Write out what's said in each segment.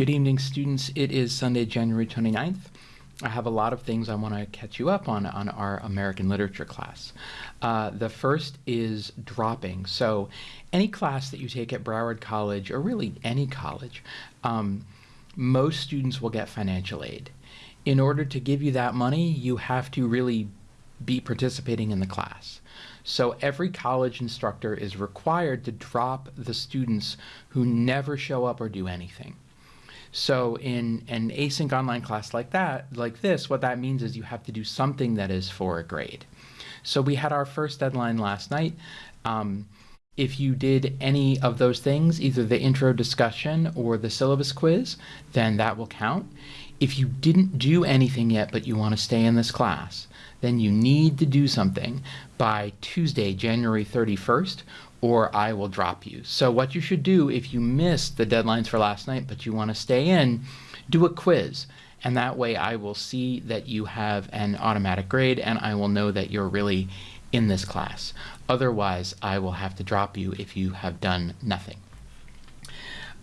Good evening, students. It is Sunday, January 29th. I have a lot of things I want to catch you up on on our American literature class. Uh, the first is dropping. So, any class that you take at Broward College, or really any college, um, most students will get financial aid. In order to give you that money, you have to really be participating in the class. So every college instructor is required to drop the students who never show up or do anything. So in an async online class like that, like this, what that means is you have to do something that is for a grade. So we had our first deadline last night. Um, if you did any of those things, either the intro discussion or the syllabus quiz, then that will count. If you didn't do anything yet but you want to stay in this class, then you need to do something by Tuesday, January 31st, or I will drop you. So what you should do if you missed the deadlines for last night but you want to stay in, do a quiz. And that way I will see that you have an automatic grade and I will know that you're really in this class. Otherwise, I will have to drop you if you have done nothing.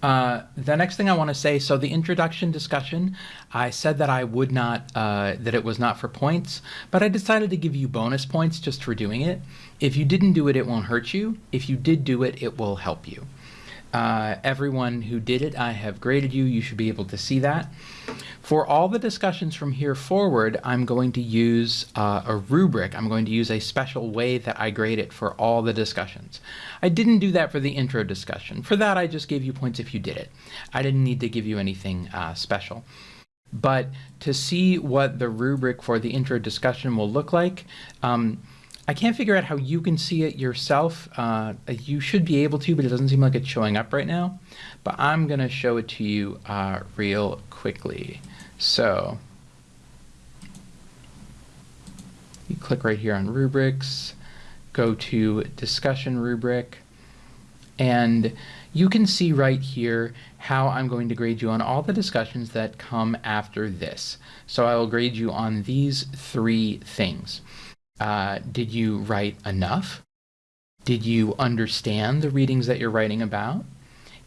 Uh, the next thing I want to say, so the introduction discussion, I said that I would not, uh, that it was not for points, but I decided to give you bonus points just for doing it. If you didn't do it, it won't hurt you. If you did do it, it will help you. Uh, everyone who did it, I have graded you. You should be able to see that. For all the discussions from here forward, I'm going to use uh, a rubric. I'm going to use a special way that I grade it for all the discussions. I didn't do that for the intro discussion. For that, I just gave you points if you did it. I didn't need to give you anything uh, special. But to see what the rubric for the intro discussion will look like, um, I can't figure out how you can see it yourself. Uh, you should be able to, but it doesn't seem like it's showing up right now. But I'm going to show it to you uh, real quickly. So you click right here on rubrics, go to discussion rubric, and you can see right here how I'm going to grade you on all the discussions that come after this. So I will grade you on these three things. Uh, did you write enough? Did you understand the readings that you're writing about?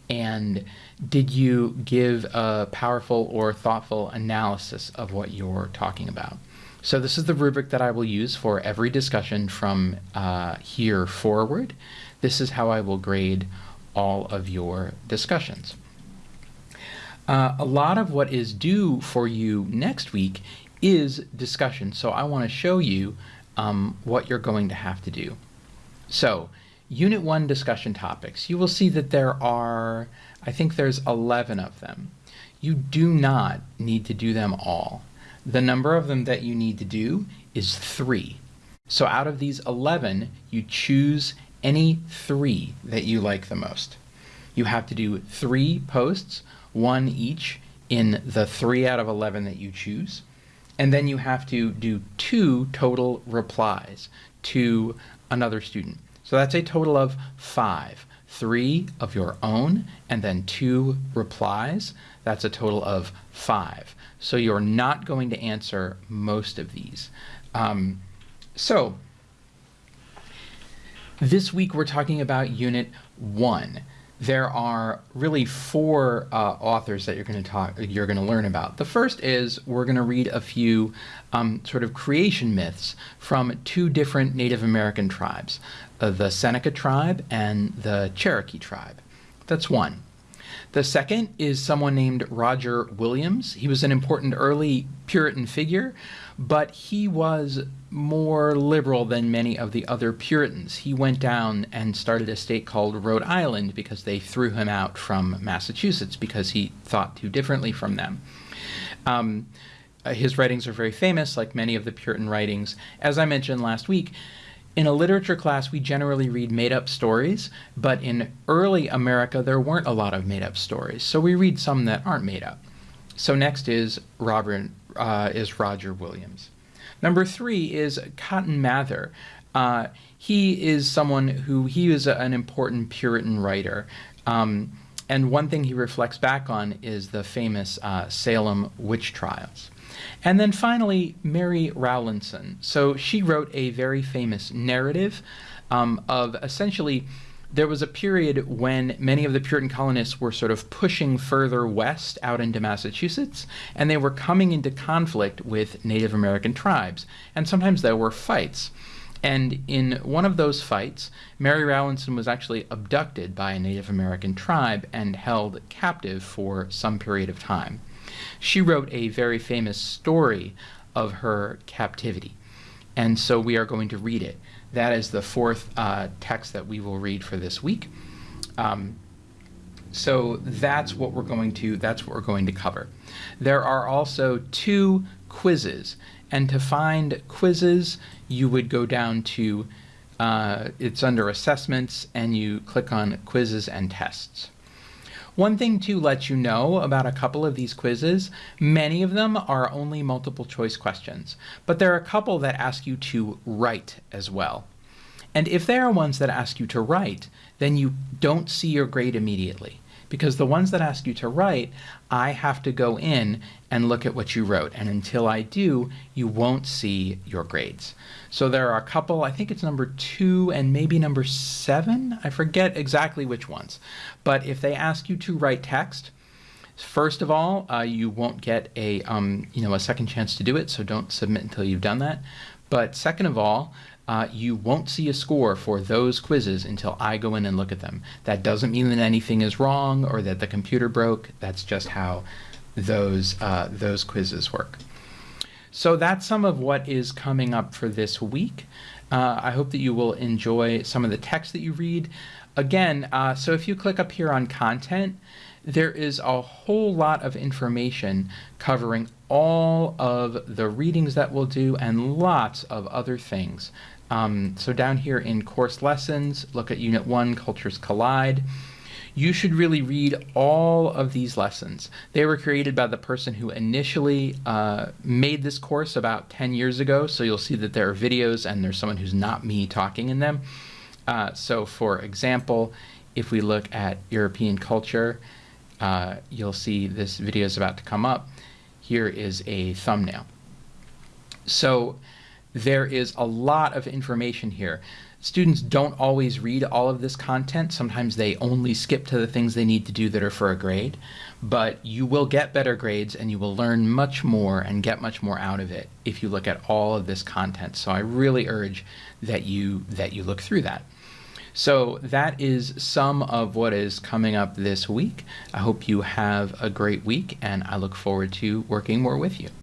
And did you give a powerful or thoughtful analysis of what you're talking about? So this is the rubric that I will use for every discussion from uh, here forward. This is how I will grade all of your discussions. Uh, a lot of what is due for you next week is discussion. So I want to show you um, what you're going to have to do. So, Unit 1 discussion topics. You will see that there are, I think there's 11 of them. You do not need to do them all. The number of them that you need to do is 3. So out of these 11, you choose any 3 that you like the most. You have to do 3 posts, one each, in the 3 out of 11 that you choose and then you have to do two total replies to another student. So that's a total of five. Three of your own, and then two replies. That's a total of five. So you're not going to answer most of these. Um, so this week we're talking about Unit 1 there are really four uh, authors that you're going to talk you're going to learn about. The first is we're going to read a few um, sort of creation myths from two different Native American tribes, uh, the Seneca tribe and the Cherokee tribe. That's one. The second is someone named Roger Williams. He was an important early Puritan figure, but he was more liberal than many of the other Puritans. He went down and started a state called Rhode Island because they threw him out from Massachusetts because he thought too differently from them. Um, his writings are very famous, like many of the Puritan writings. As I mentioned last week, in a literature class, we generally read made up stories, but in early America, there weren't a lot of made up stories. So we read some that aren't made up. So next is Robert, uh, is Roger Williams. Number three is Cotton Mather. Uh, he is someone who, he is a, an important Puritan writer. Um, and one thing he reflects back on is the famous uh, Salem witch trials. And then finally, Mary Rowlandson. So she wrote a very famous narrative um, of essentially there was a period when many of the Puritan colonists were sort of pushing further west out into Massachusetts, and they were coming into conflict with Native American tribes. And sometimes there were fights. And in one of those fights, Mary Rowlandson was actually abducted by a Native American tribe and held captive for some period of time. She wrote a very famous story of her captivity. And so we are going to read it. That is the fourth uh, text that we will read for this week. Um, so that's what we're going to that's what we're going to cover. There are also two quizzes, and to find quizzes, you would go down to uh, it's under assessments, and you click on quizzes and tests. One thing to let you know about a couple of these quizzes, many of them are only multiple choice questions, but there are a couple that ask you to write as well. And if there are ones that ask you to write, then you don't see your grade immediately. Because the ones that ask you to write, I have to go in and look at what you wrote. And until I do, you won't see your grades. So there are a couple, I think it's number two and maybe number seven. I forget exactly which ones. But if they ask you to write text, First of all, uh, you won't get a um, you know a second chance to do it, so don't submit until you've done that. But second of all, uh, you won't see a score for those quizzes until I go in and look at them. That doesn't mean that anything is wrong or that the computer broke. That's just how those, uh, those quizzes work. So that's some of what is coming up for this week. Uh, I hope that you will enjoy some of the text that you read. Again, uh, so if you click up here on content, there is a whole lot of information covering all of the readings that we'll do and lots of other things. Um, so down here in course lessons, look at Unit 1, Cultures Collide. You should really read all of these lessons. They were created by the person who initially uh, made this course about 10 years ago, so you'll see that there are videos and there's someone who's not me talking in them. Uh, so for example, if we look at European culture, uh, you'll see this video is about to come up. Here is a thumbnail. So there is a lot of information here. Students don't always read all of this content. Sometimes they only skip to the things they need to do that are for a grade. But you will get better grades and you will learn much more and get much more out of it if you look at all of this content. So I really urge that you that you look through that. So that is some of what is coming up this week. I hope you have a great week and I look forward to working more with you.